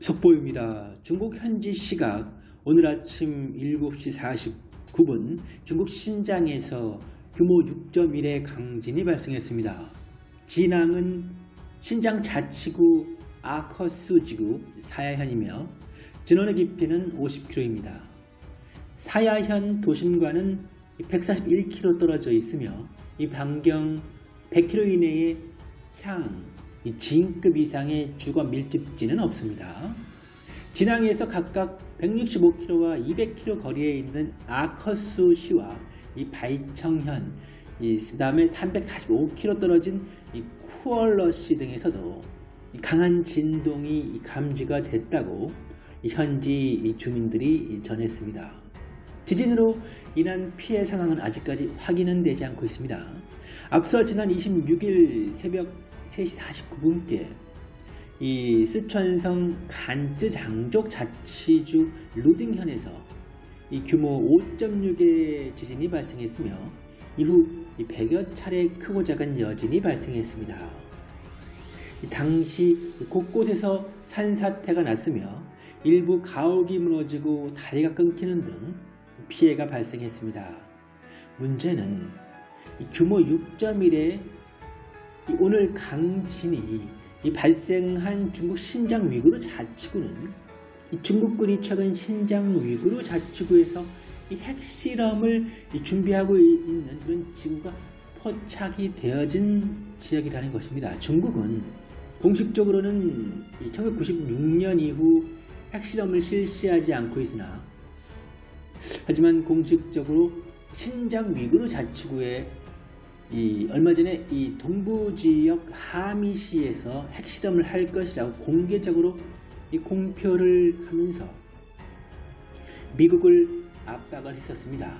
속보입니다. 중국 현지 시각 오늘 아침 7시 49분 중국 신장에서 규모 6.1의 강진이 발생했습니다. 진앙은 신장 자치구 아커스 지구 사야현이며 진원의 깊이는 50km입니다. 사야현 도심과는 141km 떨어져 있으며 이 반경 100km 이내에 향, 이 지인급 이상의 주거 밀집지는 없습니다. 진앙에서 각각 165km와 200km 거리에 있는 아커스 시와 이 바이청현, 이 그다음에 345km 떨어진 이 쿠얼러시 등에서도 이 강한 진동이 감지가 됐다고 이 현지 이 주민들이 전했습니다. 지진으로 인한 피해 상황은 아직까지 확인은 되지 않고 있습니다. 앞서 지난 26일 새벽 3시 49분께 이 쓰촨성 간쯔 장족 자치주 루딩현에서 이 규모 5.6의 지진이 발생했으며 이후 100여 차례 크고 작은 여진이 발생했습니다. 당시 곳곳에서 산사태가 났으며 일부 가옥이 무너지고 다리가 끊기는 등 피해가 발생했습니다. 문제는 규모 6.1의 오늘 강진이 발생한 중국 신장 위구르 자치구는 중국군이 최근 신장 위구르 자치구에서 핵실험을 준비하고 있는 그런 지구가 포착이 되어진 지역이라는 것입니다. 중국은 공식적으로는 1996년 이후 핵실험을 실시하지 않고 있으나 하지만 공식적으로 신장 위구르 자치구에 이 얼마 전에 이 동부 지역 하미시에서 핵실험을 할 것이라고 공개적으로 이 공표를 하면서 미국을 압박을 했었습니다.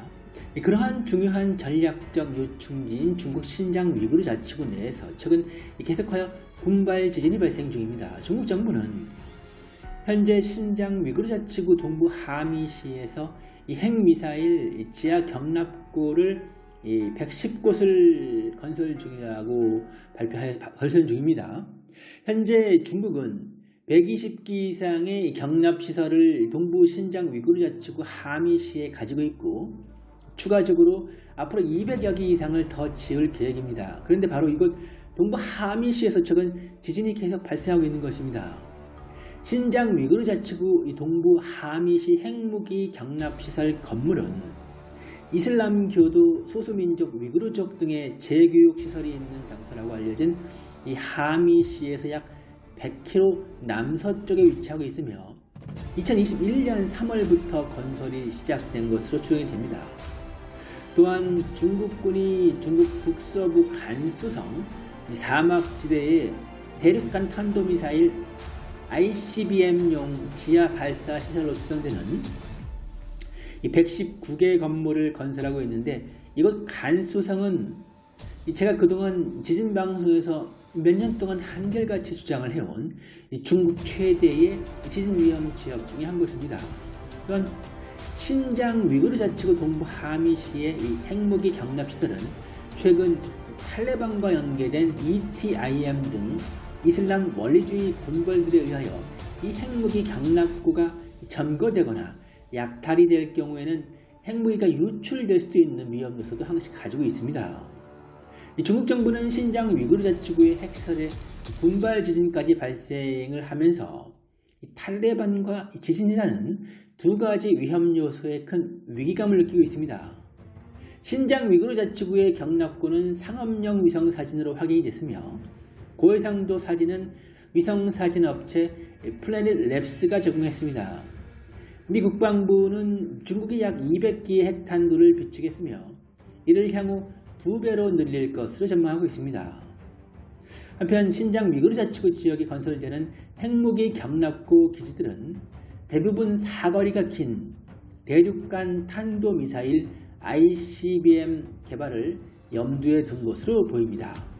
그러한 중요한 전략적 요충지인 중국 신장 위구르 자치구 내에서 최근 계속하여 군발 지진이 발생 중입니다. 중국 정부는 현재 신장 위구르 자치구 동부 하미시에서 이 핵미사일 지하 경납고를 110곳을 건설 중이라고 발표해 건설 중입니다. 현재 중국은 120기 이상의 경납시설을 동부 신장 위구르 자치구 하미시에 가지고 있고 추가적으로 앞으로 200여 기 이상을 더 지을 계획입니다. 그런데 바로 이곳 동부 하미시에서 최근 지진이 계속 발생하고 있는 것입니다. 신장 위구르 자치구 동부 하미시 핵무기 경납시설 건물은 이슬람교도 소수민족 위구르족 등의 재교육 시설이 있는 장소라고 알려진 이 하미시에서 약 100km 남서쪽에 위치하고 있으며 2021년 3월부터 건설이 시작된 것으로 추정이 됩니다. 또한 중국군이 중국 북서부 간수성 사막지대에 대륙간 탄도미사일 ICBM용 지하 발사 시설로 추정되는 이 119개 건물을 건설하고 있는데 이곳 간수성은 제가 그동안 지진 방송에서 몇 년 동안 한결같이 주장을 해온 중국 최대의 지진 위험 지역 중의 한 곳입니다. 또한 신장 위구르 자치구 동부 하미시의 이 핵무기 경납시설은 최근 탈레반과 연계된 ETIM 등 이슬람 원리주의 군벌들에 의하여 이 핵무기 경납구가 점거되거나 약탈이 될 경우에는 핵무기가 유출될 수도 있는 위험 요소도 항상 가지고 있습니다. 중국 정부는 신장 위구르 자치구의 핵시설에 군발 지진까지 발생을 하면서 탈레반과 지진이라는 두 가지 위험 요소에 큰 위기감을 느끼고 있습니다. 신장 위구르 자치구의 경납구는 상업용 위성 사진으로 확인이 됐으며 고해상도 사진은 위성 사진 업체 플래닛 랩스가 제공했습니다. 미 국방부는 중국이 약 200기의 핵탄두를 비축했으며 이를 향후 두 배로 늘릴 것으로 전망하고 있습니다. 한편 신장 위구르 자치구 지역에 건설되는 핵무기 경납구 기지들은 대부분 사거리가 긴 대륙간 탄도미사일 ICBM 개발을 염두에 둔 것으로 보입니다.